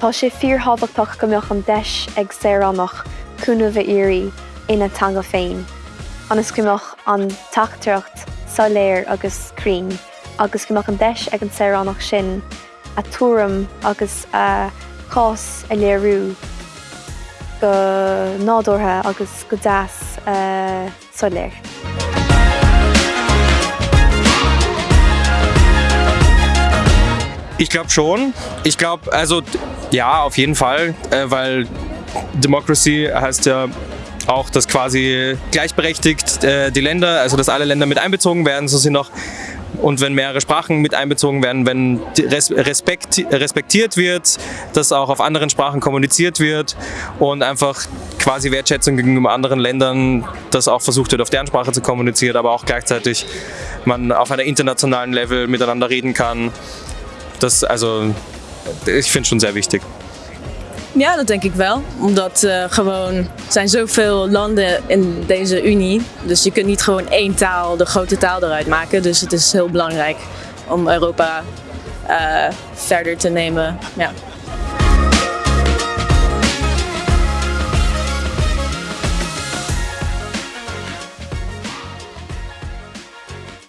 Tá sé fíorhabhachtach go meoch an deis ag sérannach cúna bheith iri ina tanga féin. Anas cuimeach an taachtarcht saléir agusrín, agus goach an deis ag an sérannach sin a túram agus cás a léirú go nádortha agus go deas soléir. Ich glaube schon. Ich glaube, also ja, auf jeden Fall, äh, weil Democracy heißt ja auch, dass quasi gleichberechtigt äh, die Länder, also dass alle Länder mit einbezogen werden, so sind noch und wenn mehrere Sprachen mit einbezogen werden, wenn Respekt, respektiert wird, dass auch auf anderen Sprachen kommuniziert wird und einfach quasi Wertschätzung gegenüber anderen Ländern, dass auch versucht wird, auf deren Sprache zu kommunizieren, aber auch gleichzeitig man auf einer internationalen Level miteinander reden kann. Das, also, ich finde schon sehr wichtig. Ja, dat denk ik wel. Omdat uh, gewoon, er zijn zoveel landen in deze Unie. Dus je kunt niet gewoon één taal, de grote taal eruit maken. Dus het is heel belangrijk om Europa uh, verder te nemen. Ja.